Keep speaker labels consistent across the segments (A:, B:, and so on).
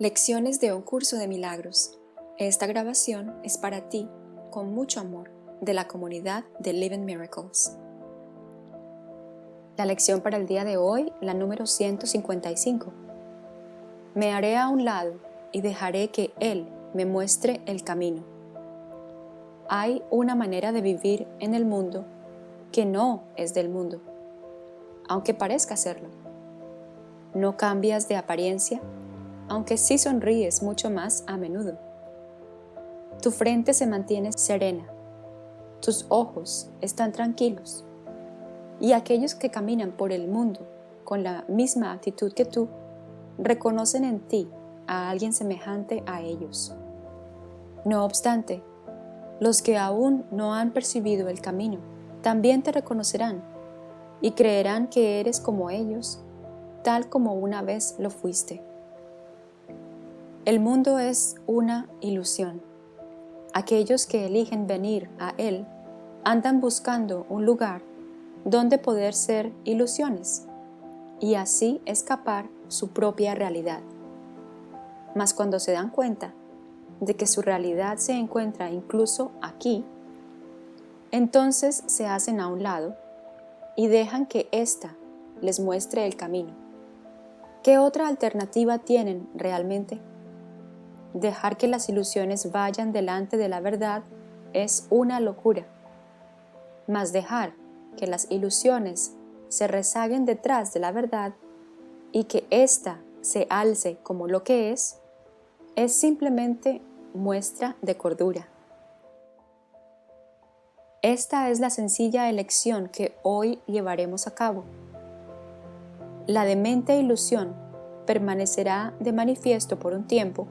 A: Lecciones de un curso de milagros. Esta grabación es para ti, con mucho amor, de la comunidad de Living Miracles. La lección para el día de hoy, la número 155. Me haré a un lado y dejaré que Él me muestre el camino. Hay una manera de vivir en el mundo que no es del mundo, aunque parezca serlo. No cambias de apariencia aunque sí sonríes mucho más a menudo. Tu frente se mantiene serena, tus ojos están tranquilos, y aquellos que caminan por el mundo con la misma actitud que tú, reconocen en ti a alguien semejante a ellos. No obstante, los que aún no han percibido el camino, también te reconocerán y creerán que eres como ellos, tal como una vez lo fuiste. El mundo es una ilusión. Aquellos que eligen venir a él andan buscando un lugar donde poder ser ilusiones y así escapar su propia realidad. Mas cuando se dan cuenta de que su realidad se encuentra incluso aquí, entonces se hacen a un lado y dejan que ésta les muestre el camino. ¿Qué otra alternativa tienen realmente? Dejar que las ilusiones vayan delante de la verdad es una locura. Mas dejar que las ilusiones se rezaguen detrás de la verdad y que ésta se alce como lo que es, es simplemente muestra de cordura. Esta es la sencilla elección que hoy llevaremos a cabo. La demente ilusión permanecerá de manifiesto por un tiempo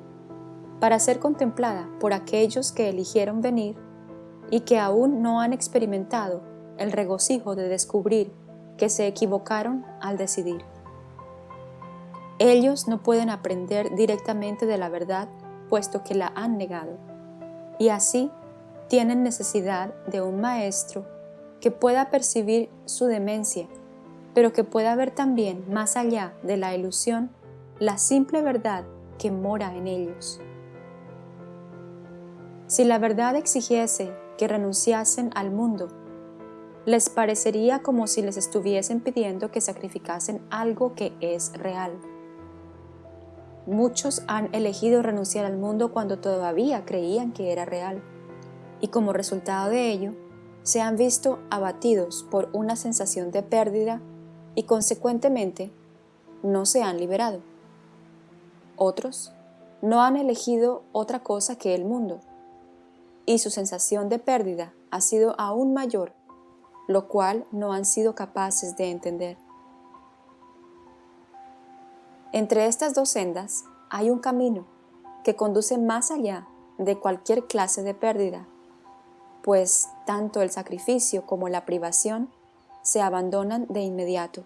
A: para ser contemplada por aquellos que eligieron venir y que aún no han experimentado el regocijo de descubrir que se equivocaron al decidir. Ellos no pueden aprender directamente de la verdad puesto que la han negado, y así tienen necesidad de un maestro que pueda percibir su demencia, pero que pueda ver también más allá de la ilusión la simple verdad que mora en ellos. Si la verdad exigiese que renunciasen al mundo, les parecería como si les estuviesen pidiendo que sacrificasen algo que es real. Muchos han elegido renunciar al mundo cuando todavía creían que era real, y como resultado de ello, se han visto abatidos por una sensación de pérdida y consecuentemente no se han liberado. Otros no han elegido otra cosa que el mundo, y su sensación de pérdida ha sido aún mayor, lo cual no han sido capaces de entender. Entre estas dos sendas hay un camino que conduce más allá de cualquier clase de pérdida, pues tanto el sacrificio como la privación se abandonan de inmediato.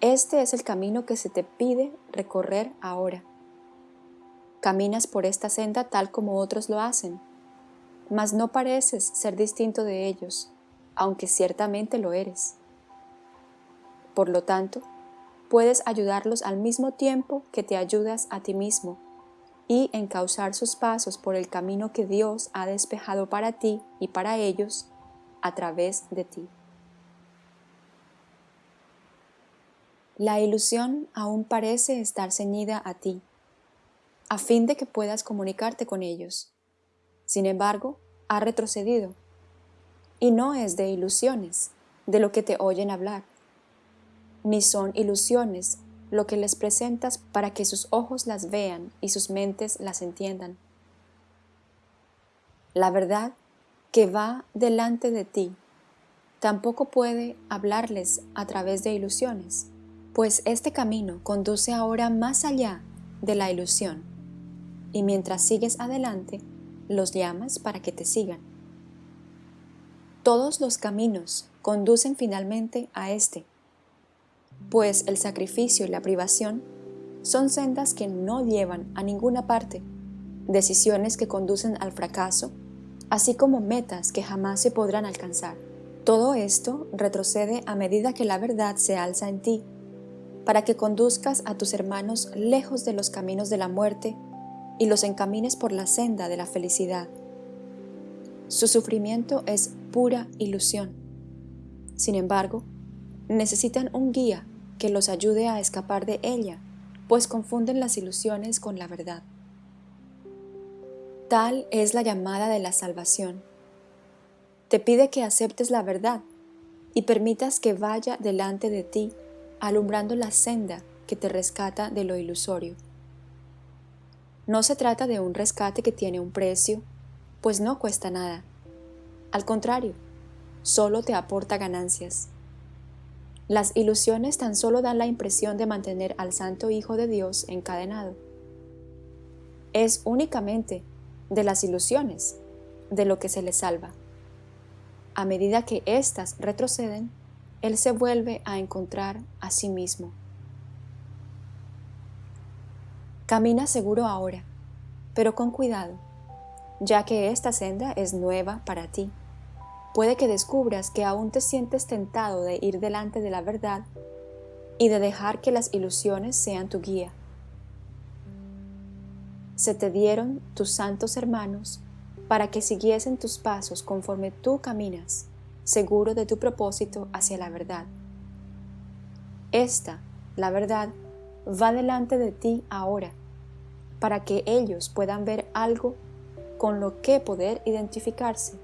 A: Este es el camino que se te pide recorrer ahora. Caminas por esta senda tal como otros lo hacen, mas no pareces ser distinto de ellos, aunque ciertamente lo eres. Por lo tanto, puedes ayudarlos al mismo tiempo que te ayudas a ti mismo y encauzar sus pasos por el camino que Dios ha despejado para ti y para ellos a través de ti. La ilusión aún parece estar ceñida a ti, a fin de que puedas comunicarte con ellos. Sin embargo, ha retrocedido. Y no es de ilusiones, de lo que te oyen hablar, ni son ilusiones lo que les presentas para que sus ojos las vean y sus mentes las entiendan. La verdad que va delante de ti tampoco puede hablarles a través de ilusiones, pues este camino conduce ahora más allá de la ilusión y mientras sigues adelante, los llamas para que te sigan. Todos los caminos conducen finalmente a este, pues el sacrificio y la privación son sendas que no llevan a ninguna parte, decisiones que conducen al fracaso, así como metas que jamás se podrán alcanzar. Todo esto retrocede a medida que la verdad se alza en ti, para que conduzcas a tus hermanos lejos de los caminos de la muerte y los encamines por la senda de la felicidad. Su sufrimiento es pura ilusión. Sin embargo, necesitan un guía que los ayude a escapar de ella, pues confunden las ilusiones con la verdad. Tal es la llamada de la salvación. Te pide que aceptes la verdad y permitas que vaya delante de ti, alumbrando la senda que te rescata de lo ilusorio. No se trata de un rescate que tiene un precio, pues no cuesta nada. Al contrario, solo te aporta ganancias. Las ilusiones tan solo dan la impresión de mantener al Santo Hijo de Dios encadenado. Es únicamente de las ilusiones de lo que se le salva. A medida que éstas retroceden, Él se vuelve a encontrar a sí mismo. Camina seguro ahora, pero con cuidado, ya que esta senda es nueva para ti. Puede que descubras que aún te sientes tentado de ir delante de la verdad y de dejar que las ilusiones sean tu guía. Se te dieron tus santos hermanos para que siguiesen tus pasos conforme tú caminas, seguro de tu propósito hacia la verdad. Esta, la verdad, va delante de ti ahora para que ellos puedan ver algo con lo que poder identificarse,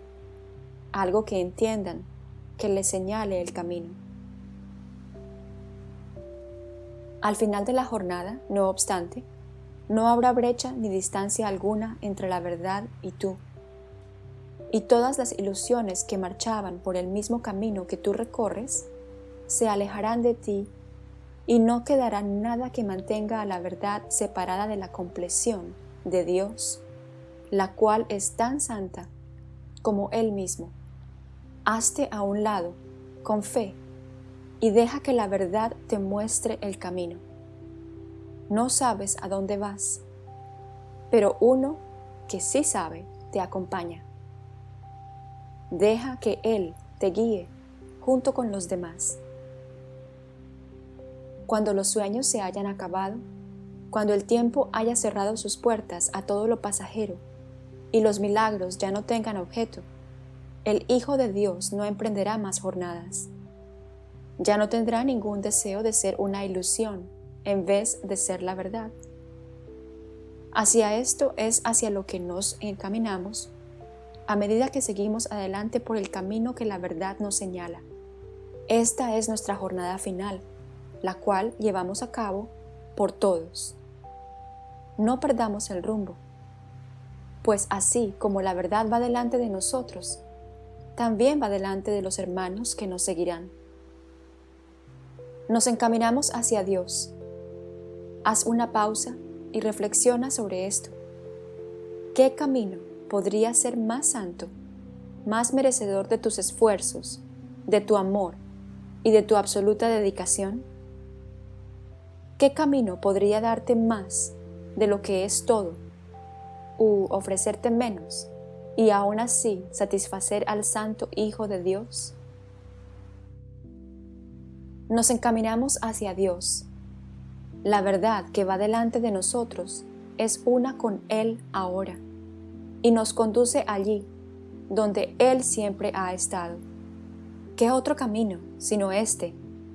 A: algo que entiendan, que les señale el camino. Al final de la jornada, no obstante, no habrá brecha ni distancia alguna entre la verdad y tú. Y todas las ilusiones que marchaban por el mismo camino que tú recorres se alejarán de ti y no quedará nada que mantenga a la verdad separada de la compleción de Dios, la cual es tan santa como Él mismo. Hazte a un lado, con fe, y deja que la verdad te muestre el camino. No sabes a dónde vas, pero uno que sí sabe te acompaña. Deja que Él te guíe junto con los demás cuando los sueños se hayan acabado, cuando el tiempo haya cerrado sus puertas a todo lo pasajero y los milagros ya no tengan objeto, el Hijo de Dios no emprenderá más jornadas. Ya no tendrá ningún deseo de ser una ilusión en vez de ser la verdad. Hacia esto es hacia lo que nos encaminamos a medida que seguimos adelante por el camino que la verdad nos señala. Esta es nuestra jornada final la cual llevamos a cabo por todos. No perdamos el rumbo, pues así como la verdad va delante de nosotros, también va delante de los hermanos que nos seguirán. Nos encaminamos hacia Dios. Haz una pausa y reflexiona sobre esto. ¿Qué camino podría ser más santo, más merecedor de tus esfuerzos, de tu amor y de tu absoluta dedicación? ¿Qué camino podría darte más de lo que es todo u ofrecerte menos y aún así satisfacer al Santo Hijo de Dios? Nos encaminamos hacia Dios. La verdad que va delante de nosotros es una con Él ahora y nos conduce allí donde Él siempre ha estado. ¿Qué otro camino sino este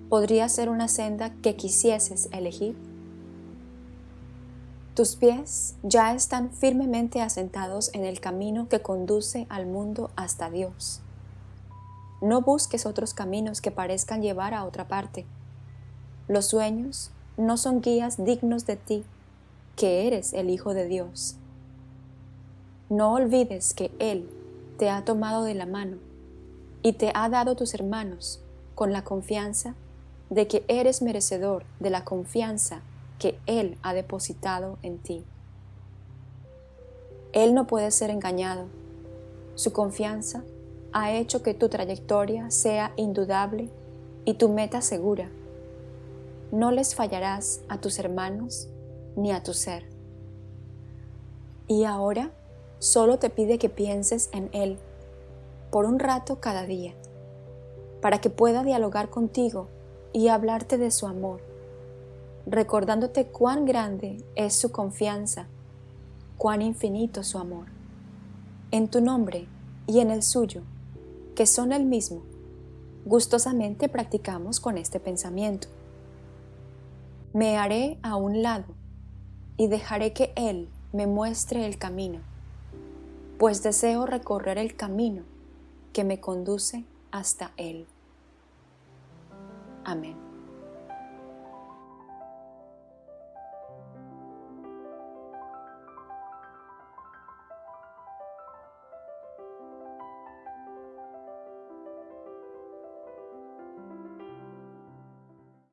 A: podría ser una senda que quisieses elegir? Tus pies ya están firmemente asentados en el camino que conduce al mundo hasta Dios. No busques otros caminos que parezcan llevar a otra parte. Los sueños no son guías dignos de ti, que eres el Hijo de Dios. No olvides que Él te ha tomado de la mano y te ha dado tus hermanos con la confianza de que eres merecedor de la confianza que Él ha depositado en ti. Él no puede ser engañado. Su confianza ha hecho que tu trayectoria sea indudable y tu meta segura. No les fallarás a tus hermanos ni a tu ser. Y ahora solo te pide que pienses en Él por un rato cada día, para que pueda dialogar contigo y hablarte de su amor, recordándote cuán grande es su confianza, cuán infinito su amor. En tu nombre y en el suyo, que son el mismo, gustosamente practicamos con este pensamiento. Me haré a un lado y dejaré que Él me muestre el camino, pues deseo recorrer el camino que me conduce hasta Él. Amén.